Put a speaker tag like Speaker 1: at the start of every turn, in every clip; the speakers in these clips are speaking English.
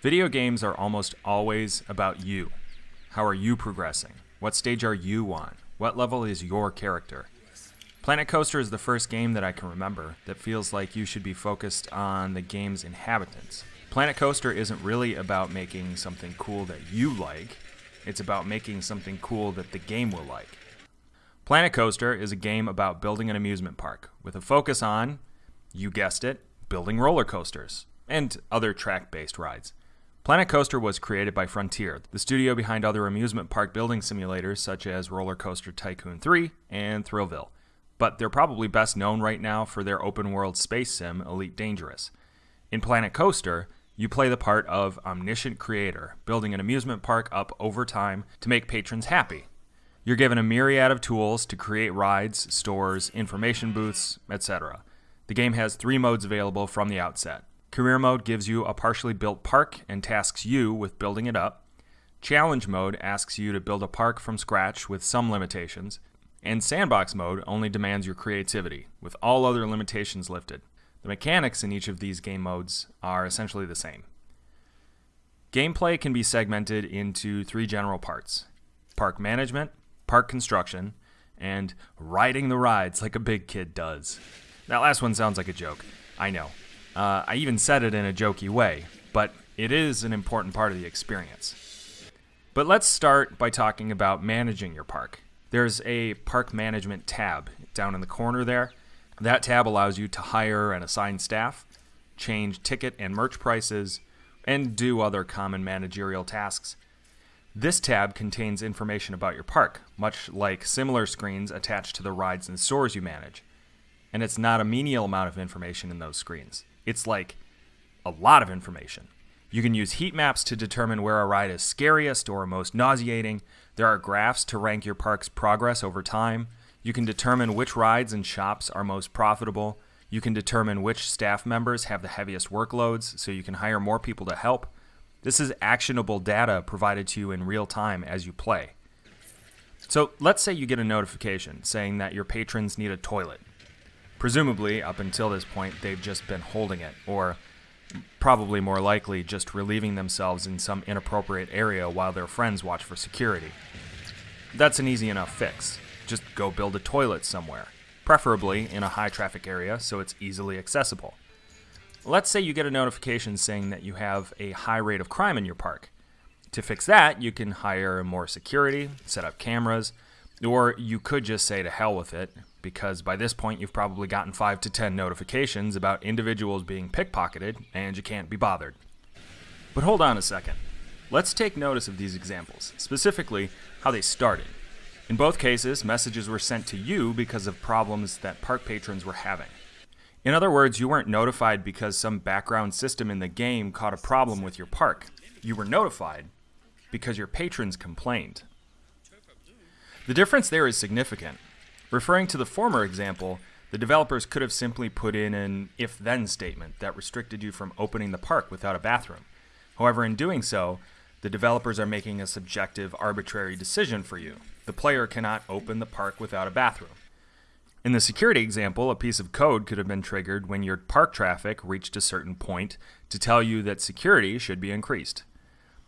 Speaker 1: Video games are almost always about you. How are you progressing? What stage are you on? What level is your character? Planet Coaster is the first game that I can remember that feels like you should be focused on the game's inhabitants. Planet Coaster isn't really about making something cool that you like, it's about making something cool that the game will like. Planet Coaster is a game about building an amusement park with a focus on, you guessed it, building roller coasters and other track based rides. Planet Coaster was created by Frontier, the studio behind other amusement park building simulators such as Roller Coaster Tycoon 3 and Thrillville. But they're probably best known right now for their open world space sim, Elite Dangerous. In Planet Coaster, you play the part of omniscient creator, building an amusement park up over time to make patrons happy. You're given a myriad of tools to create rides, stores, information booths, etc. The game has three modes available from the outset Career mode gives you a partially built park and tasks you with building it up. Challenge mode asks you to build a park from scratch with some limitations. And sandbox mode only demands your creativity, with all other limitations lifted. The mechanics in each of these game modes are essentially the same. Gameplay can be segmented into three general parts park management, park construction, and riding the rides like a big kid does. That last one sounds like a joke. I know. Uh, I even said it in a jokey way, but it is an important part of the experience. But let's start by talking about managing your park. There's a park management tab down in the corner there. That tab allows you to hire and assign staff, change ticket and merch prices, and do other common managerial tasks. This tab contains information about your park, much like similar screens attached to the rides and stores you manage. And it's not a menial amount of information in those screens. It's like a lot of information. You can use heat maps to determine where a ride is scariest or most nauseating. There are graphs to rank your park's progress over time. You can determine which rides and shops are most profitable. You can determine which staff members have the heaviest workloads so you can hire more people to help. This is actionable data provided to you in real time as you play. So let's say you get a notification saying that your patrons need a toilet. Presumably, up until this point, they've just been holding it, or probably more likely just relieving themselves in some inappropriate area while their friends watch for security. That's an easy enough fix. Just go build a toilet somewhere, preferably in a high traffic area so it's easily accessible. Let's say you get a notification saying that you have a high rate of crime in your park. To fix that, you can hire more security, set up cameras, or you could just say to hell with it, because by this point you've probably gotten 5 to 10 notifications about individuals being pickpocketed and you can't be bothered. But hold on a second. Let's take notice of these examples, specifically how they started. In both cases, messages were sent to you because of problems that park patrons were having. In other words, you weren't notified because some background system in the game caught a problem with your park. You were notified because your patrons complained. The difference there is significant. Referring to the former example, the developers could have simply put in an if then statement that restricted you from opening the park without a bathroom. However, in doing so, the developers are making a subjective, arbitrary decision for you. The player cannot open the park without a bathroom. In the security example, a piece of code could have been triggered when your park traffic reached a certain point to tell you that security should be increased.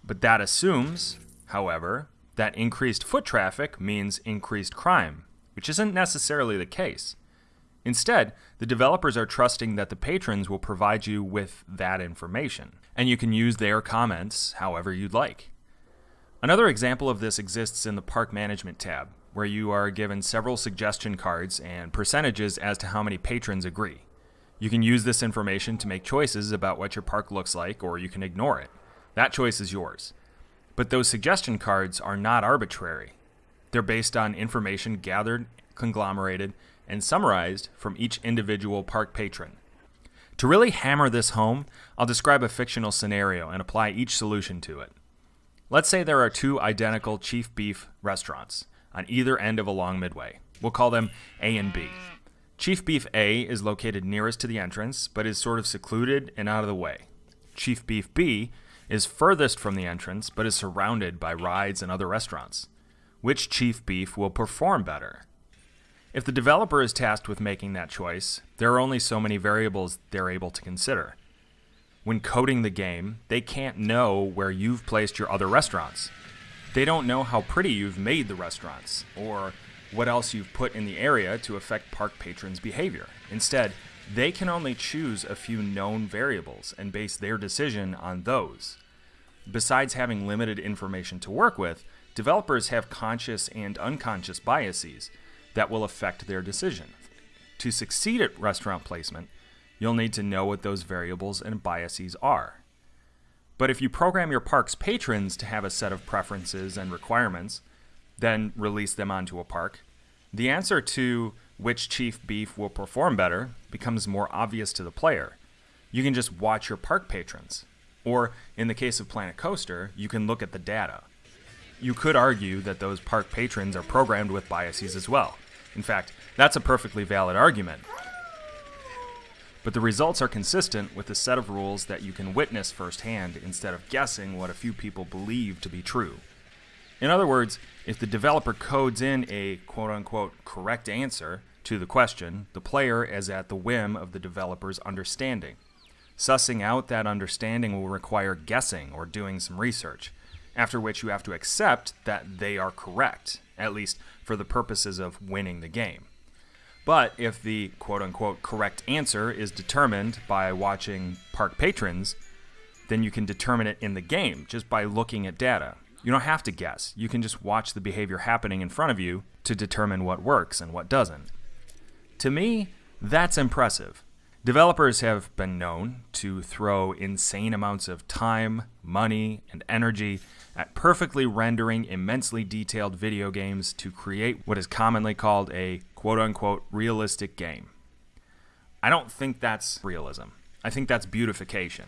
Speaker 1: But that assumes, however, that increased foot traffic means increased crime, which isn't necessarily the case. Instead, the developers are trusting that the patrons will provide you with that information, and you can use their comments however you'd like. Another example of this exists in the Park Management tab, where you are given several suggestion cards and percentages as to how many patrons agree. You can use this information to make choices about what your park looks like, or you can ignore it. That choice is yours. But those suggestion cards are not arbitrary. They're based on information gathered, conglomerated, and summarized from each individual park patron. To really hammer this home, I'll describe a fictional scenario and apply each solution to it. Let's say there are two identical Chief Beef restaurants on either end of a long midway. We'll call them A and B. Chief Beef A is located nearest to the entrance, but is sort of secluded and out of the way. Chief Beef B is furthest from the entrance, but is surrounded by rides and other restaurants. Which chief beef will perform better? If the developer is tasked with making that choice, there are only so many variables they're able to consider. When coding the game, they can't know where you've placed your other restaurants. They don't know how pretty you've made the restaurants, or what else you've put in the area to affect park patrons' behavior. Instead, they can only choose a few known variables and base their decision on those. Besides having limited information to work with, developers have conscious and unconscious biases that will affect their decision. To succeed at restaurant placement, you'll need to know what those variables and biases are. But if you program your park's patrons to have a set of preferences and requirements, then release them onto a park, the answer to which chief beef will perform better becomes more obvious to the player. You can just watch your park patrons. Or, in the case of Planet Coaster, you can look at the data. You could argue that those park patrons are programmed with biases as well. In fact, that's a perfectly valid argument. But the results are consistent with a set of rules that you can witness firsthand instead of guessing what a few people believe to be true. In other words, if the developer codes in a quote unquote correct answer to the question, the player is at the whim of the developer's understanding. Sussing out that understanding will require guessing or doing some research, after which you have to accept that they are correct, at least for the purposes of winning the game. But if the quote unquote correct answer is determined by watching park patrons, then you can determine it in the game just by looking at data. You don't have to guess. You can just watch the behavior happening in front of you to determine what works and what doesn't. To me, that's impressive. Developers have been known to throw insane amounts of time, money, and energy at perfectly rendering immensely detailed video games to create what is commonly called a quote unquote realistic game. I don't think that's realism. I think that's beautification.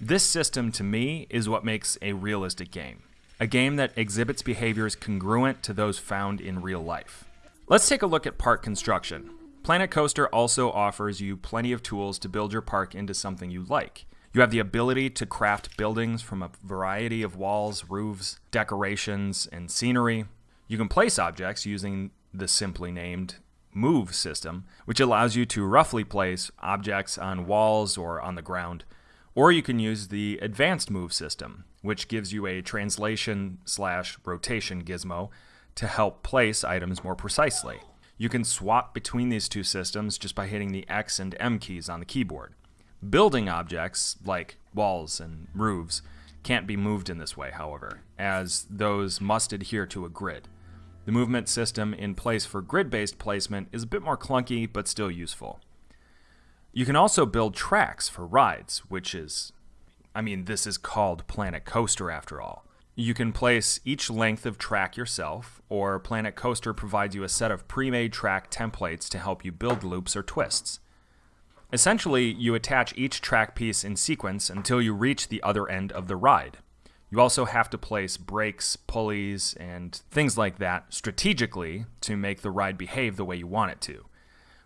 Speaker 1: This system to me is what makes a realistic game a game that exhibits behaviors congruent to those found in real life. Let's take a look at park construction. Planet Coaster also offers you plenty of tools to build your park into something you like. You have the ability to craft buildings from a variety of walls, roofs, decorations, and scenery. You can place objects using the simply named Move system, which allows you to roughly place objects on walls or on the ground. Or you can use the Advanced Move system, which gives you a translation slash rotation gizmo to help place items more precisely. You can swap between these two systems just by hitting the X and M keys on the keyboard. Building objects, like walls and roofs, can't be moved in this way, however, as those must adhere to a grid. The movement system in place for grid based placement is a bit more clunky, but still useful. You can also build tracks for rides, which is I mean, this is called Planet Coaster after all. You can place each length of track yourself, or Planet Coaster provides you a set of pre made track templates to help you build loops or twists. Essentially, you attach each track piece in sequence until you reach the other end of the ride. You also have to place brakes, pulleys, and things like that strategically to make the ride behave the way you want it to.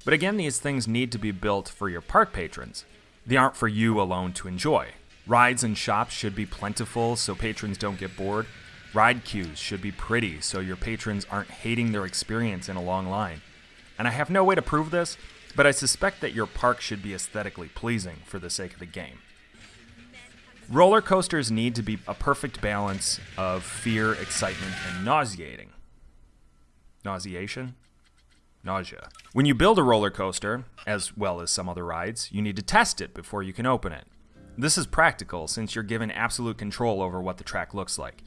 Speaker 1: But again, these things need to be built for your park patrons. They aren't for you alone to enjoy. Rides and shops should be plentiful so patrons don't get bored. Ride queues should be pretty so your patrons aren't hating their experience in a long line. And I have no way to prove this, but I suspect that your park should be aesthetically pleasing for the sake of the game. Roller coasters need to be a perfect balance of fear, excitement, and nauseating. Nauseation? Nausea. When you build a roller coaster, as well as some other rides, you need to test it before you can open it. This is practical since you're given absolute control over what the track looks like.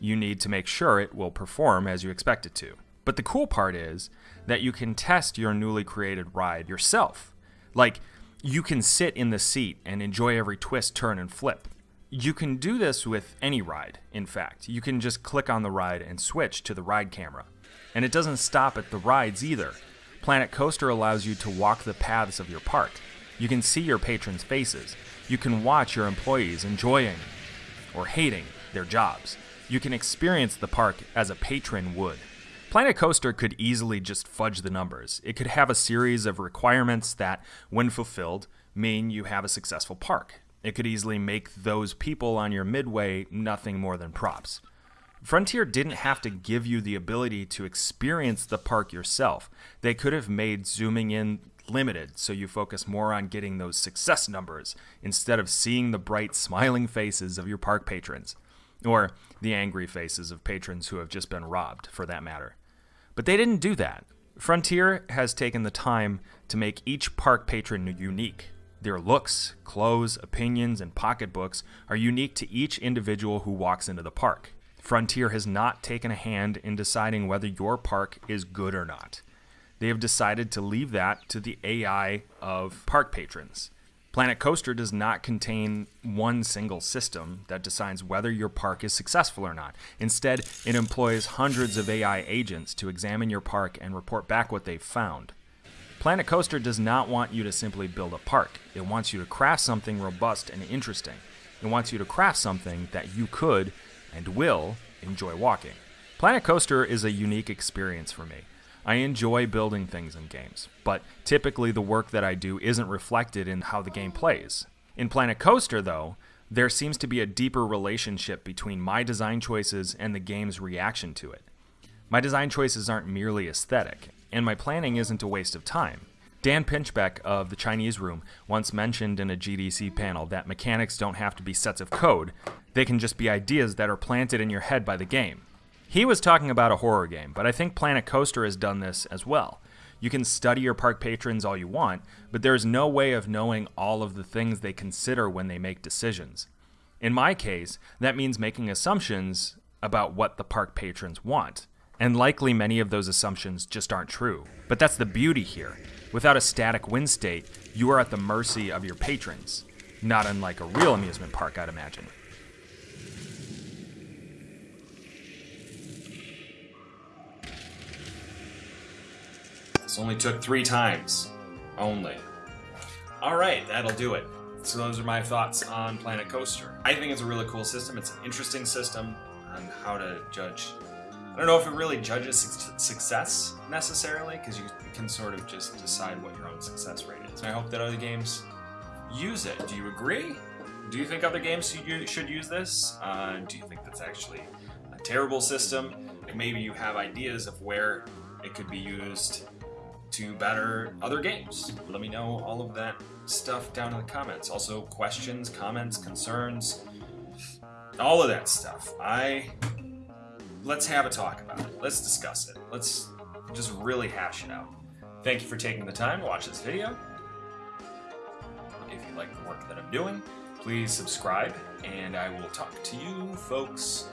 Speaker 1: You need to make sure it will perform as you expect it to. But the cool part is that you can test your newly created ride yourself. Like, you can sit in the seat and enjoy every twist, turn, and flip. You can do this with any ride, in fact. You can just click on the ride and switch to the ride camera. And it doesn't stop at the rides either. Planet Coaster allows you to walk the paths of your park. You can see your patrons' faces. You can watch your employees enjoying or hating their jobs. You can experience the park as a patron would. Planet Coaster could easily just fudge the numbers. It could have a series of requirements that, when fulfilled, mean you have a successful park. It could easily make those people on your midway nothing more than props. Frontier didn't have to give you the ability to experience the park yourself. They could have made zooming in limited, so you focus more on getting those success numbers instead of seeing the bright, smiling faces of your park patrons. Or the angry faces of patrons who have just been robbed, for that matter. But they didn't do that. Frontier has taken the time to make each park patron unique. Their looks, clothes, opinions, and pocketbooks are unique to each individual who walks into the park. Frontier has not taken a hand in deciding whether your park is good or not. They have decided to leave that to the AI of park patrons. Planet Coaster does not contain one single system that decides whether your park is successful or not. Instead, it employs hundreds of AI agents to examine your park and report back what they've found. Planet Coaster does not want you to simply build a park. It wants you to craft something robust and interesting. It wants you to craft something that you could and will enjoy walking. Planet Coaster is a unique experience for me. I enjoy building things in games, but typically the work that I do isn't reflected in how the game plays. In Planet Coaster, though, there seems to be a deeper relationship between my design choices and the game's reaction to it. My design choices aren't merely aesthetic, and my planning isn't a waste of time. Dan Pinchbeck of the Chinese Room once mentioned in a GDC panel that mechanics don't have to be sets of code, they can just be ideas that are planted in your head by the game. He was talking about a horror game, but I think Planet Coaster has done this as well. You can study your park patrons all you want, but there's no way of knowing all of the things they consider when they make decisions. In my case, that means making assumptions about what the park patrons want. And likely many of those assumptions just aren't true. But that's the beauty here. Without a static win state, you are at the mercy of your patrons. Not unlike a real amusement park, I'd imagine. This only took three times. Only. Alright, that'll do it. So those are my thoughts on Planet Coaster. I think it's a really cool system. It's an interesting system on how to judge I don't know if it really judges success necessarily, because you can sort of just decide what your own success rate is. And I hope that other games use it. Do you agree? Do you think other games should use this? Uh, do you think that's actually a terrible system? maybe you have ideas of where it could be used to better other games. Let me know all of that stuff down in the comments. Also, questions, comments, concerns, all of that stuff. I let's have a talk about it. Let's discuss it. Let's just really hash it out. Thank you for taking the time to watch this video. If you like the work that I'm doing, please subscribe, and I will talk to you folks